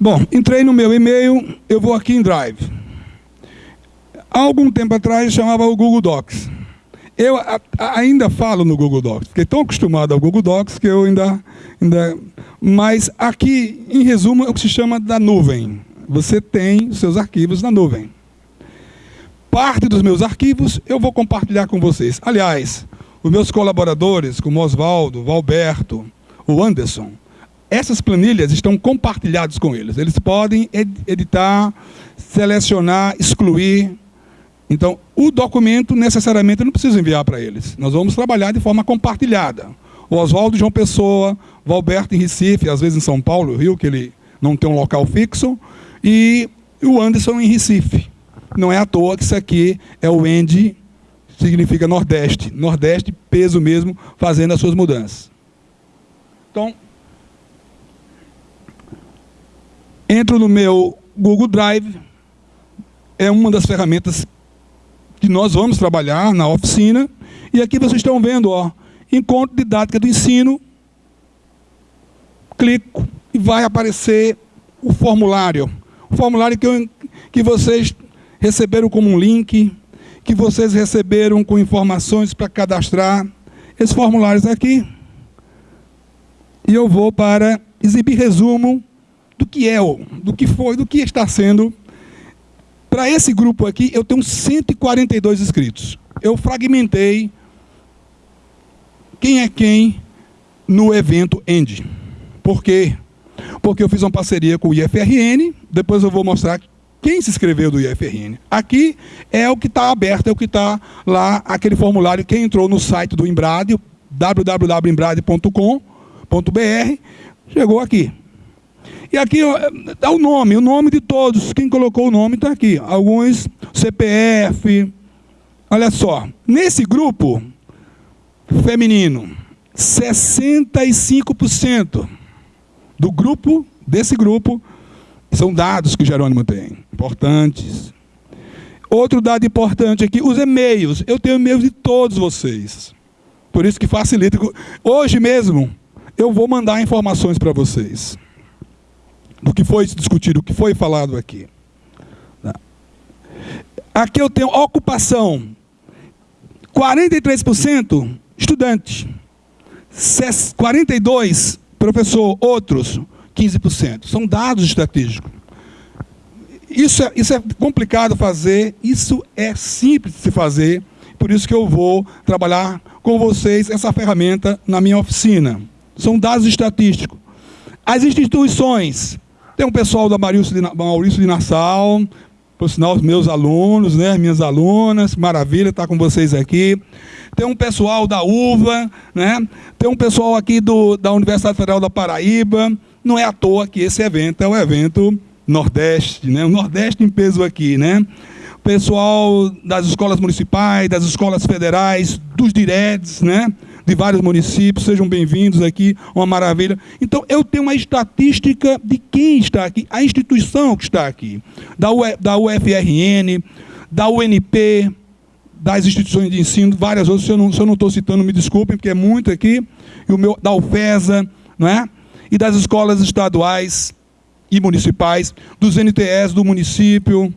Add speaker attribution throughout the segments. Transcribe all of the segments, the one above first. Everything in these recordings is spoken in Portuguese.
Speaker 1: Bom, entrei no meu e-mail, eu vou aqui em Drive. Há algum tempo atrás chamava o Google Docs. Eu ainda falo no Google Docs, fiquei tão acostumado ao Google Docs que eu ainda, ainda... Mas aqui, em resumo, é o que se chama da nuvem. Você tem seus arquivos na nuvem. Parte dos meus arquivos eu vou compartilhar com vocês. Aliás, os meus colaboradores, como Oswaldo, Valberto, o Anderson, essas planilhas estão compartilhadas com eles. Eles podem editar, selecionar, excluir. Então, o documento necessariamente não precisa enviar para eles. Nós vamos trabalhar de forma compartilhada. O Oswaldo João Pessoa, Valberto em Recife, às vezes em São Paulo, Rio, que ele não tem um local fixo, e o Anderson em Recife. Não é à toa que isso aqui é o END, significa Nordeste. Nordeste, peso mesmo, fazendo as suas mudanças. Então, entro no meu Google Drive, é uma das ferramentas que nós vamos trabalhar na oficina, e aqui vocês estão vendo, ó, encontro didática do ensino, clico e vai aparecer o formulário. O formulário que, eu, que vocês receberam como um link, que vocês receberam com informações para cadastrar. Esses formulários aqui, e eu vou para exibir resumo do que é, do que foi, do que está sendo. Para esse grupo aqui, eu tenho 142 inscritos. Eu fragmentei quem é quem no evento End. Por quê? Porque eu fiz uma parceria com o IFRN, depois eu vou mostrar quem se inscreveu do IFRN. Aqui é o que está aberto, é o que está lá, aquele formulário, quem entrou no site do Embrade, www.embrade.com, br chegou aqui. E aqui dá o nome, o nome de todos. Quem colocou o nome está aqui. Alguns CPF. Olha só, nesse grupo feminino, 65% do grupo, desse grupo, são dados que o Jerônimo tem, importantes. Outro dado importante aqui, os e-mails. Eu tenho e-mails de todos vocês. Por isso que facilita. Hoje mesmo, eu vou mandar informações para vocês do que foi discutido, o que foi falado aqui. Aqui eu tenho ocupação. 43% estudante. 42% professor, outros 15%. São dados estratégicos. Isso é, isso é complicado fazer, isso é simples de se fazer, por isso que eu vou trabalhar com vocês essa ferramenta na minha oficina. São dados estatísticos. As instituições, tem um pessoal da Maurício de, Maurício de Nassau, por sinal, os meus alunos, né, minhas alunas, maravilha estar com vocês aqui. Tem um pessoal da UVA, né, tem um pessoal aqui do, da Universidade Federal da Paraíba. Não é à toa que esse evento é o evento Nordeste, né, o Nordeste em peso aqui, né pessoal das escolas municipais, das escolas federais, dos diretes, né? De vários municípios, sejam bem-vindos aqui, uma maravilha. Então, eu tenho uma estatística de quem está aqui, a instituição que está aqui, da, UE, da UFRN, da UNP, das instituições de ensino, várias outras, se eu não estou citando, me desculpem, porque é muito aqui, e o meu, da UFESA, não é? e das escolas estaduais e municipais, dos NTS do município,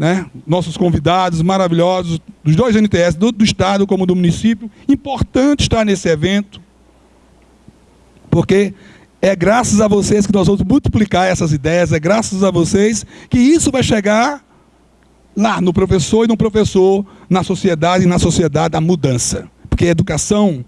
Speaker 1: né? nossos convidados maravilhosos, dos dois NTS, do, do Estado como do município. Importante estar nesse evento, porque é graças a vocês que nós vamos multiplicar essas ideias, é graças a vocês que isso vai chegar lá no professor e no professor, na sociedade e na sociedade a mudança. Porque educação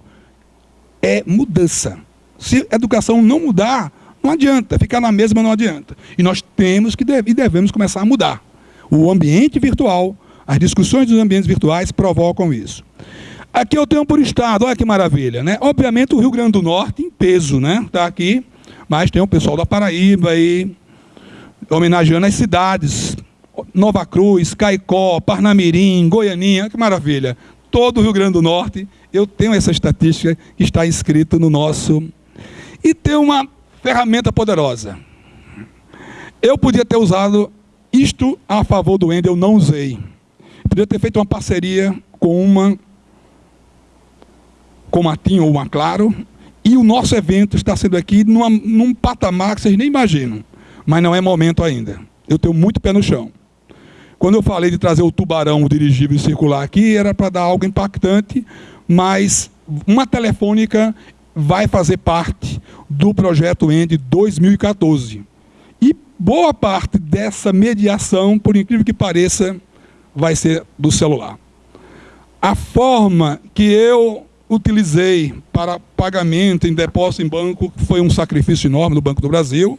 Speaker 1: é mudança. Se a educação não mudar, não adianta, ficar na mesma não adianta. E nós temos que e devemos começar a mudar. O ambiente virtual, as discussões dos ambientes virtuais provocam isso. Aqui eu tenho por estado, olha que maravilha, né? Obviamente o Rio Grande do Norte em peso, né? Está aqui, mas tem o pessoal da Paraíba aí, homenageando as cidades. Nova Cruz, Caicó, Parnamirim, Goianinha, que maravilha. Todo o Rio Grande do Norte, eu tenho essa estatística que está escrito no nosso... E tem uma ferramenta poderosa. Eu podia ter usado isto a favor do Ender eu não usei. Podia ter feito uma parceria com uma com uma TIM ou uma Claro, e o nosso evento está sendo aqui numa, num patamar que vocês nem imaginam. mas não é momento ainda. Eu tenho muito pé no chão. Quando eu falei de trazer o tubarão o dirigível circular aqui, era para dar algo impactante, mas uma telefônica vai fazer parte do projeto END 2014. Boa parte dessa mediação, por incrível que pareça, vai ser do celular. A forma que eu utilizei para pagamento em depósito em banco, foi um sacrifício enorme no Banco do Brasil,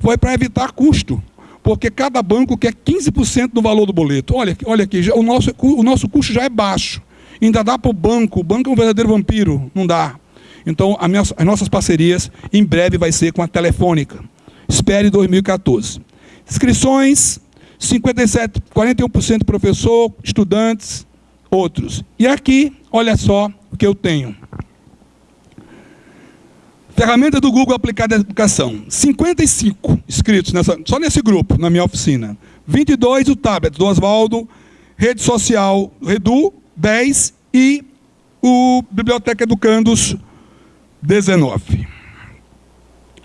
Speaker 1: foi para evitar custo porque cada banco quer 15% do valor do boleto. Olha, olha aqui, já, o, nosso, o nosso custo já é baixo. Ainda dá para o banco, o banco é um verdadeiro vampiro, não dá. Então, minha, as nossas parcerias, em breve, vai ser com a Telefônica. Espere 2014. Inscrições, 57, 41% professor, estudantes, outros. E aqui, olha só o que eu tenho. Ferramenta do Google aplicada à educação. 55 inscritos nessa, só nesse grupo, na minha oficina. 22 o tablet do Oswaldo, rede social Redu, 10 e o Biblioteca Educandos, 19.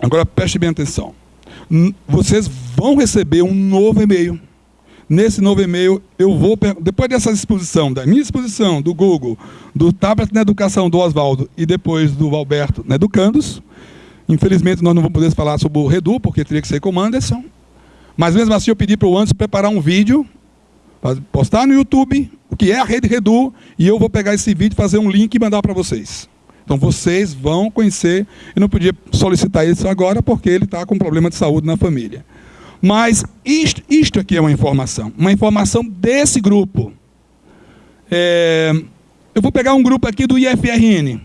Speaker 1: Agora preste bem atenção. Vocês vão receber um novo e-mail. Nesse novo e-mail, eu vou, depois dessa exposição, da minha exposição, do Google, do tablet na educação do Oswaldo e depois do Alberto na Educandos, infelizmente nós não vamos poder falar sobre o Redu, porque teria que ser com o Anderson, mas mesmo assim eu pedi para o Anderson preparar um vídeo, postar no YouTube, o que é a rede Redu, e eu vou pegar esse vídeo, fazer um link e mandar para vocês. Então vocês vão conhecer, eu não podia solicitar isso agora, porque ele está com problema de saúde na família. Mas isto, isto aqui é uma informação, uma informação desse grupo. É, eu vou pegar um grupo aqui do IFRN.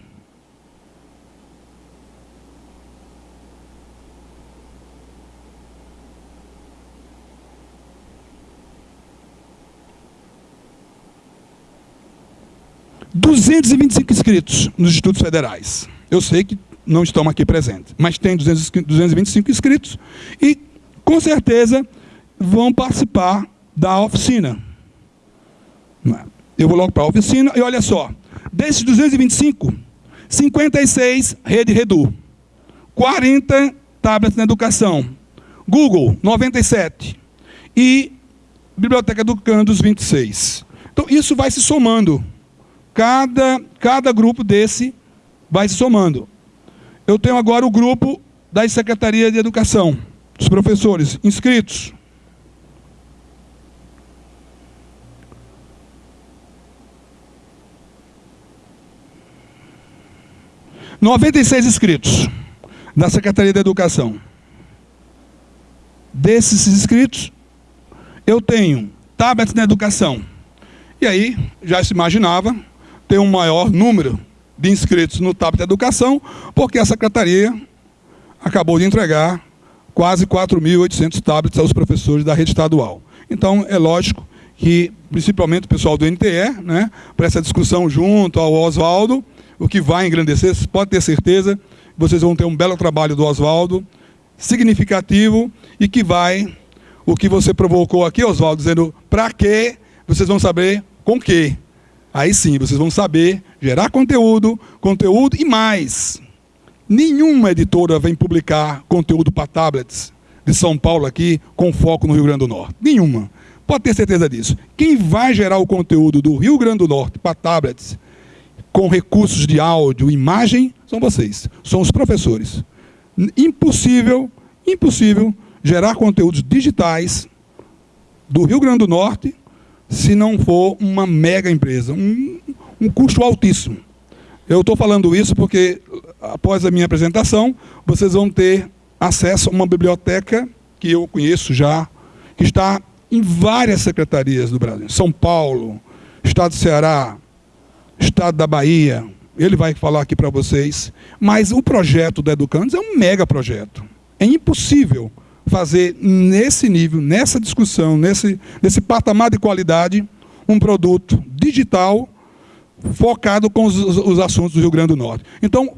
Speaker 1: Duzentos e vinte e cinco inscritos nos institutos federais. Eu sei que não estão aqui presentes, mas tem 225 inscritos e com certeza vão participar da oficina. É? Eu vou logo para a oficina e olha só, desses 225, 56 rede Redu, 40 tablets na educação, Google 97 e Biblioteca Educandos 26. Então isso vai se somando. Cada, cada grupo desse vai se somando. Eu tenho agora o grupo da Secretaria de Educação os professores inscritos. Noventa e seis inscritos da Secretaria da Educação. Desses inscritos, eu tenho tablets na educação. E aí, já se imaginava ter um maior número de inscritos no tablet da educação, porque a Secretaria acabou de entregar quase 4.800 tablets aos professores da rede estadual. Então, é lógico que, principalmente o pessoal do NTE, né, para essa discussão junto ao Oswaldo, o que vai engrandecer, pode ter certeza, vocês vão ter um belo trabalho do Oswaldo, significativo, e que vai, o que você provocou aqui, Oswaldo, dizendo para quê, vocês vão saber com quê. Aí sim, vocês vão saber gerar conteúdo, conteúdo e mais. Nenhuma editora vem publicar conteúdo para tablets de São Paulo aqui com foco no Rio Grande do Norte. Nenhuma. Pode ter certeza disso. Quem vai gerar o conteúdo do Rio Grande do Norte para tablets com recursos de áudio, imagem, são vocês. São os professores. Impossível, impossível gerar conteúdos digitais do Rio Grande do Norte se não for uma mega empresa, um, um custo altíssimo. Eu estou falando isso porque, após a minha apresentação, vocês vão ter acesso a uma biblioteca que eu conheço já, que está em várias secretarias do Brasil. São Paulo, Estado do Ceará, Estado da Bahia. Ele vai falar aqui para vocês. Mas o projeto da Educandos é um mega projeto. É impossível fazer nesse nível, nessa discussão, nesse, nesse patamar de qualidade, um produto digital focado com os, os assuntos do Rio Grande do Norte. Então,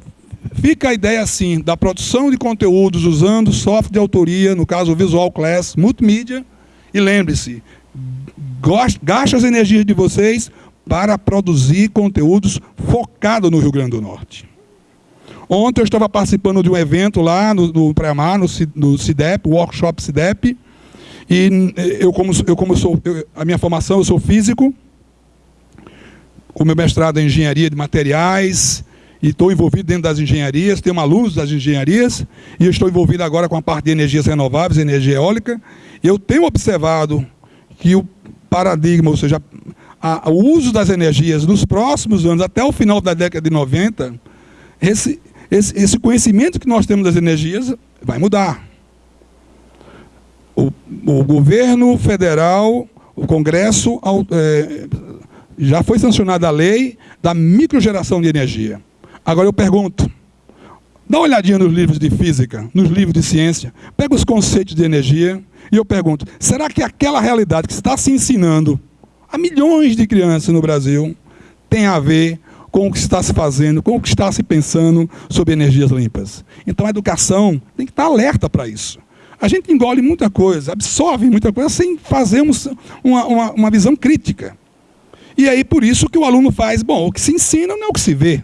Speaker 1: fica a ideia assim, da produção de conteúdos usando software de autoria, no caso Visual Class, multimídia, e lembre-se, gaste as energias de vocês para produzir conteúdos focados no Rio Grande do Norte. Ontem eu estava participando de um evento lá no, no Pré-Mar, no, no CIDEP, Workshop CIDEP, e eu como, eu como sou, eu, a minha formação, eu sou físico, com meu mestrado em engenharia de materiais, e estou envolvido dentro das engenharias, tenho alunos das engenharias, e estou envolvido agora com a parte de energias renováveis, energia eólica, eu tenho observado que o paradigma, ou seja, a, o uso das energias nos próximos anos, até o final da década de 90, esse, esse, esse conhecimento que nós temos das energias vai mudar. O, o governo federal, o Congresso, é, já foi sancionada a lei da microgeração de energia. Agora eu pergunto, dá uma olhadinha nos livros de física, nos livros de ciência, pega os conceitos de energia e eu pergunto, será que aquela realidade que está se ensinando a milhões de crianças no Brasil tem a ver com o que está se fazendo, com o que está se pensando sobre energias limpas? Então a educação tem que estar alerta para isso. A gente engole muita coisa, absorve muita coisa sem fazer uma, uma, uma visão crítica. E aí por isso que o aluno faz, bom, o que se ensina não é o que se vê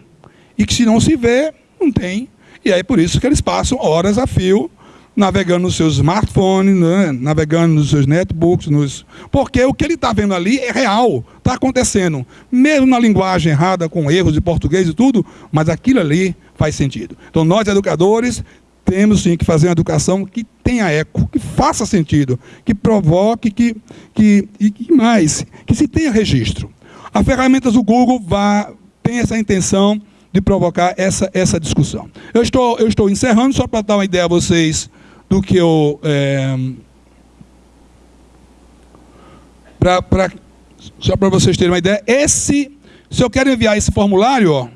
Speaker 1: e que se não se vê, não tem. E aí por isso que eles passam horas a fio navegando nos seus smartphones, né? navegando nos seus netbooks, nos... porque o que ele está vendo ali é real, está acontecendo, mesmo na linguagem errada, com erros de português e tudo, mas aquilo ali faz sentido. Então nós, educadores, temos sim que fazer uma educação que tenha eco, que faça sentido, que provoque, que, que, e que mais, que se tenha registro. As ferramentas do Google vá, tem essa intenção de provocar essa, essa discussão. Eu estou, eu estou encerrando, só para dar uma ideia a vocês do que eu... É, pra, pra, só para vocês terem uma ideia, esse, se eu quero enviar esse formulário,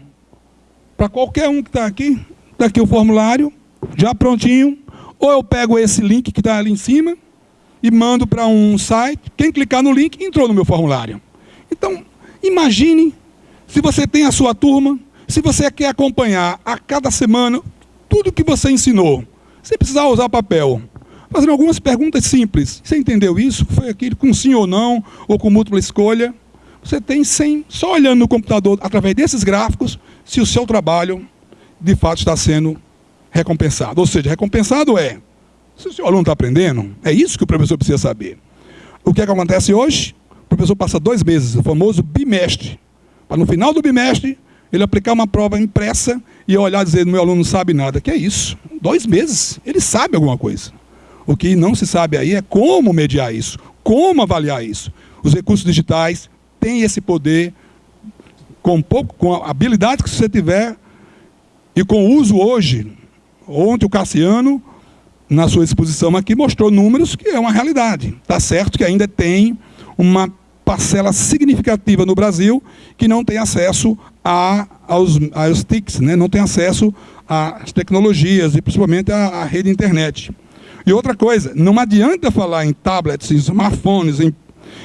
Speaker 1: para qualquer um que está aqui, está aqui o formulário, já prontinho, ou eu pego esse link que está ali em cima e mando para um site, quem clicar no link entrou no meu formulário. Então, imagine se você tem a sua turma, se você quer acompanhar a cada semana tudo que você ensinou, sem precisar usar papel, fazendo algumas perguntas simples. Você entendeu isso? Foi aquilo com sim ou não, ou com múltipla escolha? Você tem sem, só olhando no computador, através desses gráficos, se o seu trabalho, de fato, está sendo recompensado. Ou seja, recompensado é, se o seu aluno está aprendendo, é isso que o professor precisa saber. O que, é que acontece hoje? O professor passa dois meses, o famoso bimestre, para no final do bimestre ele aplicar uma prova impressa e olhar e dizer, meu aluno não sabe nada. Que é isso? Dois meses, ele sabe alguma coisa. O que não se sabe aí é como mediar isso, como avaliar isso. Os recursos digitais têm esse poder, com, pouco, com a habilidade que você tiver e com o uso hoje. Ontem o Cassiano, na sua exposição aqui, mostrou números que é uma realidade. Está certo que ainda tem uma parcela significativa no Brasil que não tem acesso a, aos, aos TICs, né? não tem acesso às tecnologias e principalmente à, à rede internet. E outra coisa, não adianta falar em tablets, em smartphones, em,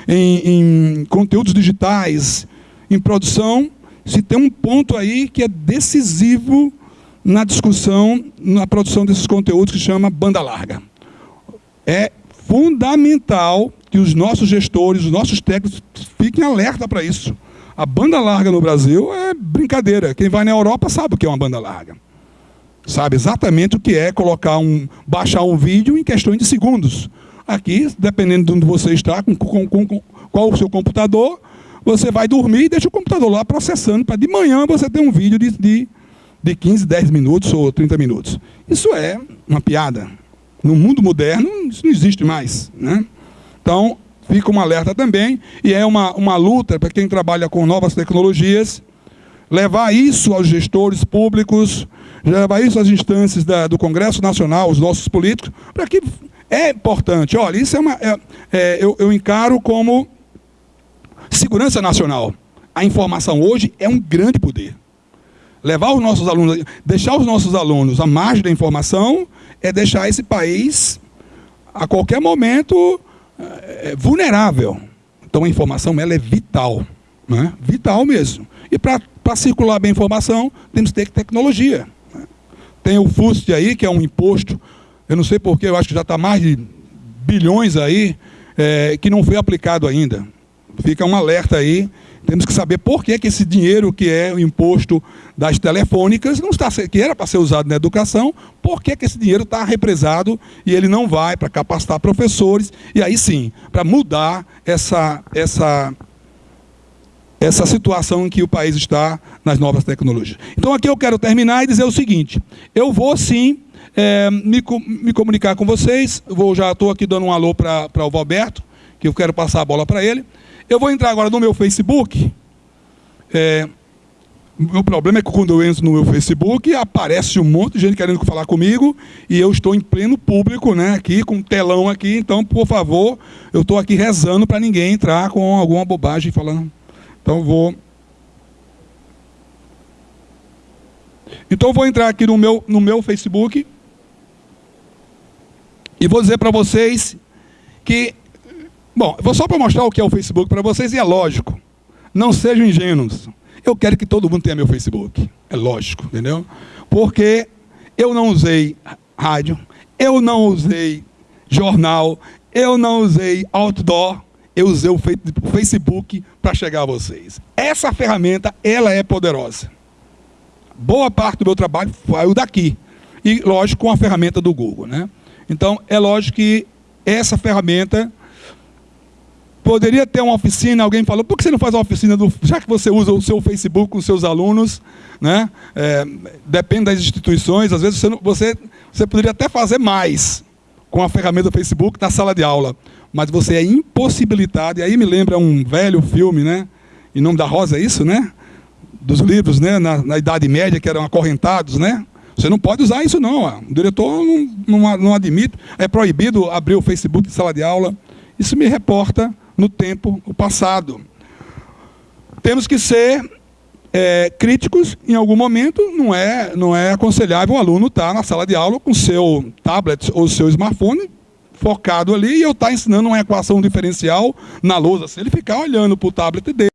Speaker 1: em, em conteúdos digitais, em produção, se tem um ponto aí que é decisivo na discussão, na produção desses conteúdos que chama banda larga. É fundamental que os nossos gestores, os nossos técnicos fiquem alerta para isso. A banda larga no Brasil é brincadeira. Quem vai na Europa sabe o que é uma banda larga. Sabe exatamente o que é colocar um, baixar um vídeo em questões de segundos. Aqui, dependendo de onde você está, com, com, com, qual o seu computador, você vai dormir e deixa o computador lá processando, para de manhã você ter um vídeo de, de, de 15, 10 minutos ou 30 minutos. Isso é uma piada. No mundo moderno, isso não existe mais. Né? Então, fica um alerta também, e é uma, uma luta para quem trabalha com novas tecnologias, levar isso aos gestores públicos, levar isso às instâncias da, do Congresso Nacional, os nossos políticos, para que é importante. Olha, isso é uma. É, é, eu, eu encaro como segurança nacional. A informação hoje é um grande poder. Levar os nossos alunos, deixar os nossos alunos à margem da informação é deixar esse país a qualquer momento é, vulnerável. Então a informação ela é vital, né? vital mesmo. E para circular bem a informação, temos que ter tecnologia. Né? Tem o FUST aí, que é um imposto, eu não sei porquê, eu acho que já está mais de bilhões aí, é, que não foi aplicado ainda. Fica um alerta aí. Temos que saber por que, que esse dinheiro que é o imposto das telefônicas, não está, que era para ser usado na educação, por que, que esse dinheiro está represado e ele não vai para capacitar professores, e aí sim, para mudar essa, essa, essa situação em que o país está nas novas tecnologias. Então aqui eu quero terminar e dizer o seguinte, eu vou sim é, me, me comunicar com vocês, vou, já estou aqui dando um alô para o Valberto, que eu quero passar a bola para ele, eu vou entrar agora no meu Facebook. É, o problema é que quando eu entro no meu Facebook, aparece um monte de gente querendo falar comigo e eu estou em pleno público, né, aqui, com um telão aqui. Então, por favor, eu estou aqui rezando para ninguém entrar com alguma bobagem falando. Então, vou... Então, vou entrar aqui no meu, no meu Facebook e vou dizer para vocês que Bom, vou só para mostrar o que é o Facebook para vocês, e é lógico. Não sejam ingênuos. Eu quero que todo mundo tenha meu Facebook. É lógico, entendeu? Porque eu não usei rádio, eu não usei jornal, eu não usei outdoor, eu usei o Facebook para chegar a vocês. Essa ferramenta, ela é poderosa. Boa parte do meu trabalho saiu daqui. E, lógico, com a ferramenta do Google. Né? Então, é lógico que essa ferramenta Poderia ter uma oficina, alguém falou, por que você não faz uma oficina, do, já que você usa o seu Facebook com seus alunos, né? É, depende das instituições, às vezes você, não, você, você poderia até fazer mais com a ferramenta do Facebook na sala de aula, mas você é impossibilitado, e aí me lembra um velho filme, né? Em nome da Rosa, é isso, né? Dos livros, né? Na, na Idade Média, que eram acorrentados, né? Você não pode usar isso não, ó. o diretor não, não, não admite, é proibido abrir o Facebook em sala de aula. Isso me reporta no tempo passado. Temos que ser é, críticos em algum momento, não é, não é aconselhável o aluno estar na sala de aula com seu tablet ou seu smartphone focado ali e eu estar ensinando uma equação diferencial na lousa, se ele ficar olhando para o tablet dele,